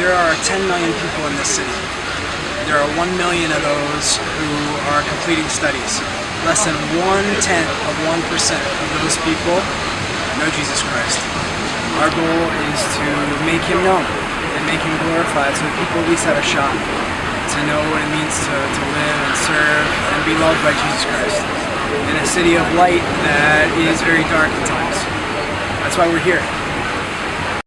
There are 10 million people in this city. There are 1 million of those who are completing studies. Less than one-tenth of 1% of those people know Jesus Christ. Our goal is to make him known and make him glorified so that people at least have a shot to know what it means to, to live and serve and be loved by Jesus Christ in a city of light that is very dark at times. That's why we're here.